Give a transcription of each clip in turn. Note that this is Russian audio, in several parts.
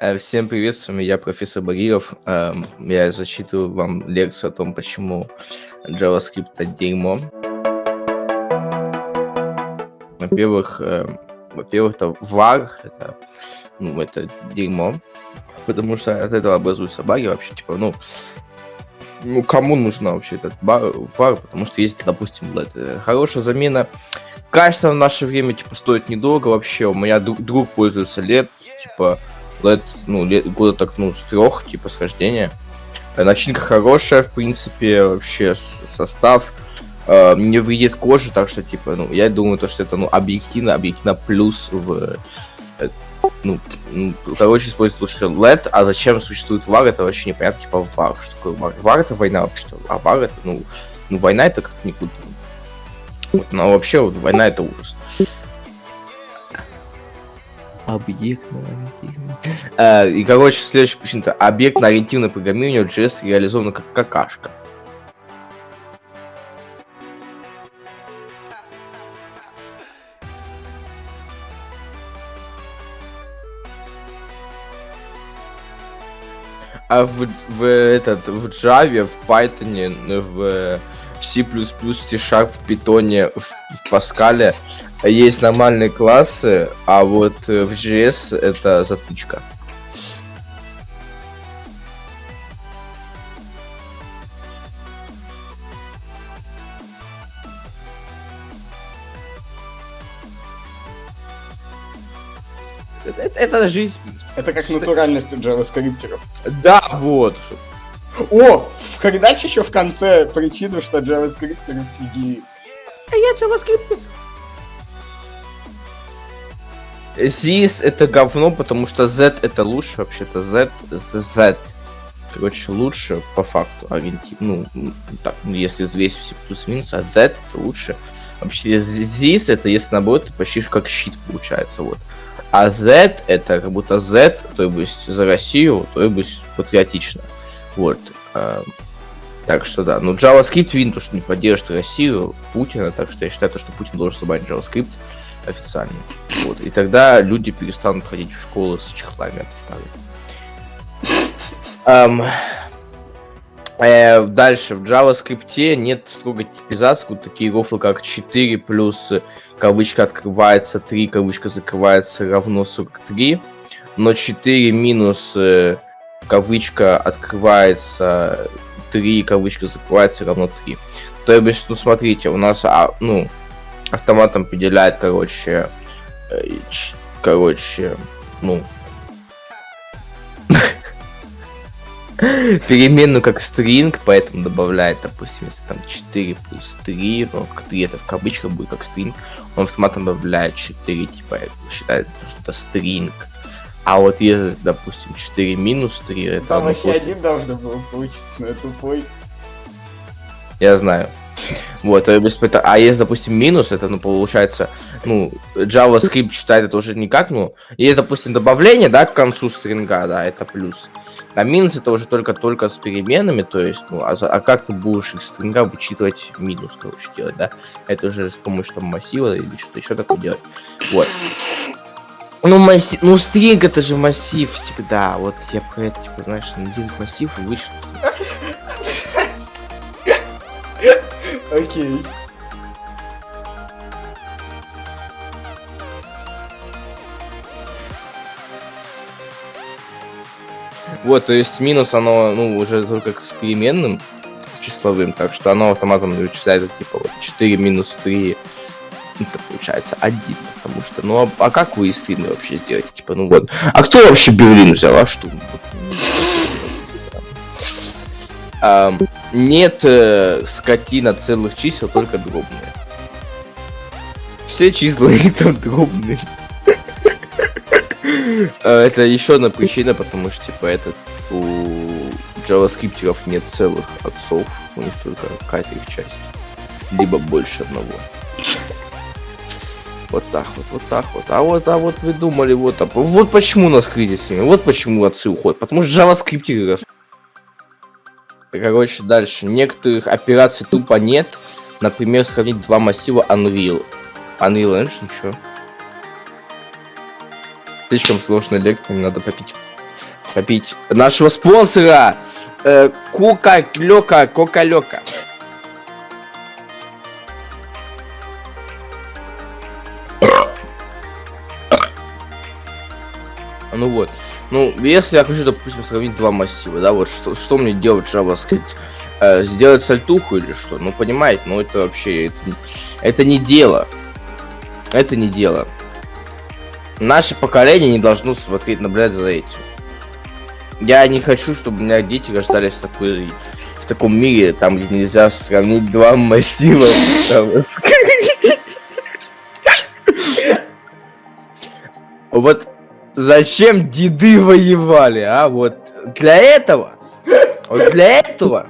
Э, Всем привет, с вами я, профессор Багиров. Эм, Я зачитываю вам лекцию о том, почему JavaScript это дерьмо. Во-первых, эм, во-первых, это var, это, ну, это дерьмо, потому что от этого образуются баги вообще, типа, ну, ну, кому нужна вообще этот бар, var, потому что есть, допустим, LED. Э, Хорошая замена. Качество в наше время, типа, стоит недорого вообще. У меня друг, друг пользуется LED, типа, LED, ну, лет, года так, ну, с трех, типа, схождения. Э, Начинка хорошая, в принципе, вообще с- состав э, не вредит коже, так что, типа, ну, я думаю, то, что это, ну, объективно, объективно плюс в, э, ну, ну, короче, используют лучше LED, а зачем существует VAR, это вообще непонятно, типа, VAR, что такое VAR? VAR это война вообще-то, а VAR это, ну, ну, война это как-то никуда. Вот, но вообще, вот, война это ужас. Объектно-ориентированное. Э, И, короче, следующая причина объектно-ориентированное программирование в JS реализовано как какашка. А в, в этот в Java, в Python, в C++, C-Sharp, в Python, в, в Pascal есть нормальные классы, а вот э, в JS это затычка. Это, это- это жизнь, в принципе. Это как натуральность у джаваскриптеров. Да, вот. О! Передача еще в конце причину, что джаваскриптеры все геи. А я JavaScript This это говно, потому что Z это лучше, вообще-то Z, Z, короче, лучше по факту ориенти... ну, м, так, ну, если взвесить все плюс-минус, а Z это лучше. Вообще, this это, если наоборот, это почти как щит получается, вот. А Z это как будто Z, то есть за Россию, то есть патриотично. Вот. эм, так что да, ну JavaScript что не поддержит Россию, Путина, так что я считаю, то, что Путин должен забанить JavaScript официально. Вот. И тогда люди перестанут ходить в школы с чехлами от Китая. Эм, э, дальше, в JavaScript нет строгой типизации, вот такие рофлы, как 4 плюс кавычка открывается, 3 кавычка закрывается равно 43, но 4 минус э, кавычка открывается, 3 кавычка закрывается равно 3. То есть, ну смотрите, у нас, а, ну, автоматом определяет, короче, короче, ну, переменную как string, поэтому добавляет, допустим, если там 4 плюс 3, ну, как 3 это в кавычках будет как string, он автоматом добавляет 4, типа, считает, что это string. А вот если, допустим, 4 минус 3, это Там вообще просто- один должно было получиться, но я тупой. Я знаю. Вот, а если, допустим, минус, это, ну, получается, ну, JavaScript считает это уже не как, ну, есть, допустим, добавление, да, к концу стринга, да, это плюс. А минус это уже только-только с переменами, то есть, ну, а, а как ты будешь из стринга вычитывать минус, короче, делать, да? Это уже с помощью там массива или что-то еще такое делать. Вот. Ну, массив, ну, стринг это же массив всегда. Вот я про это, типа, знаешь, один массив и вычту. Окей. Вот, то есть минус оно, ну, уже только с переменным числовым, так что оно автоматом вычисляет, типа, вот 4 минус 3, это получается 1, потому что, ну, а, а как вы из стримы вообще сделаете, типа, ну вот, а кто вообще Берлин взял, а что? нет э, скотина целых чисел, только дробные. Все числа и там дробные. Э, Это еще одна причина, потому что, типа, этот у JavaScript нет целых отцов, у них только какая-то их часть. Либо больше одного. Вот так вот, вот так вот. А вот, а вот вы думали, вот, а, вот почему у нас кризис, именно, вот почему отцы уходят. Потому что JavaScript Короче, дальше. Некоторых операций тупо нет. Например, сравнить два массива Unreal. Unreal Engine, чё? Слишком сложная лекция, надо попить. Попить нашего спонсора! Э, Кука-лёка, Кока-лёка. Ну вот. Ну, если я хочу, допустим, сравнить два массива, да, вот что, что мне делать JavaScript? Э, сделать сальтуху или что? Ну, понимаете, ну это вообще, это, это не дело. Это не дело. Наше поколение не должно смотреть, наблюдать за этим. Я не хочу, чтобы у меня дети рождались в такой в таком мире, там, где нельзя сравнить два массива. Вот зачем деды воевали, а? Вот для этого, вот для этого,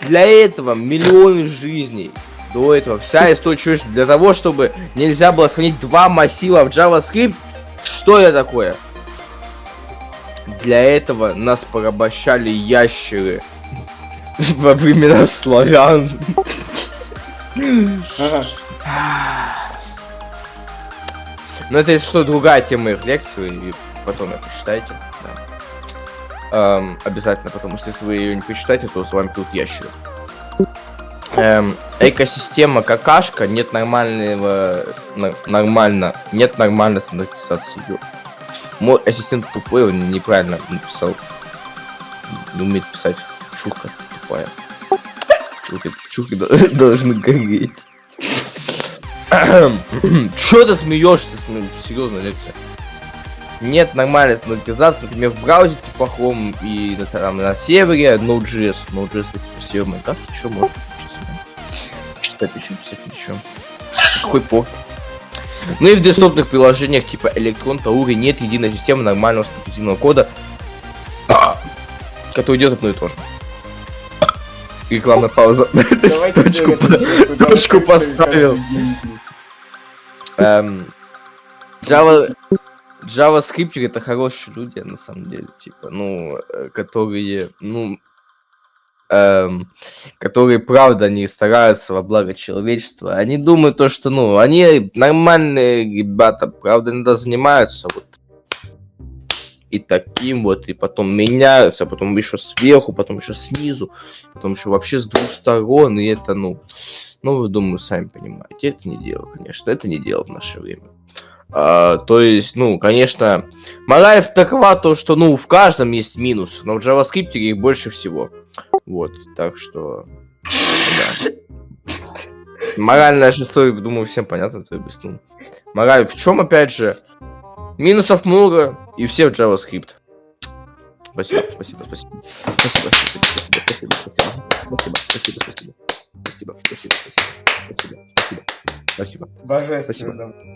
для этого миллионы жизней. До этого вся история человечества для того, чтобы нельзя было сохранить два массива в JavaScript. Что это такое? Для этого нас порабощали ящеры во времена славян. Но это что, другая тема их лекции, и потом это почитайте. Да. Эм, обязательно, потому что если вы ее не почитаете, то с вами тут ящеры. Эм, экосистема какашка, нет нормального, нормально, нет нормальной стандартизации ее. Мой ассистент тупой, он неправильно написал. Не умеет писать. Чурка тупая. Чурка, чурки должны гореть. Чё ты смеешься? Серьезно, лекция. Нет нормальной стандартизации, например, в браузере плохом и на, там, на сервере Node.js. Node.js это сервер Майнкрафт, еще можно читать, еще писать ничего. Какой пор. Ну и в десктопных приложениях типа Electron, Tauri нет единой системы нормального стандартизированного кода, который идет одно и то же. Рекламная пауза. Точку, точку поставил. Эм, Java, JavaScript это хорошие люди, на самом деле, типа, ну, э, которые, ну, эм, которые, правда, не стараются во благо человечества. Они думают то, что, ну, они нормальные ребята, правда, иногда занимаются вот и таким вот, и потом меняются, потом еще сверху, потом еще снизу, потом еще вообще с двух сторон, и это, ну, ну, вы, думаю, сами понимаете, это не дело, конечно, это не дело в наше время. А, то есть, ну, конечно, мораль такова, то, что, ну, в каждом есть минус, но в JavaScript их больше всего. Вот, так что, да. Моральная история, думаю, всем понятно, то есть, ну, мораль в чем, опять же, минусов много, и все в JavaScript. Спасибо, спасибо, спасибо. Спасибо, спасибо, спасибо, спасибо, спасибо, спасибо, спасибо. Спасибо, спасибо, спасибо, спасибо, спасибо, спасибо. Божественно.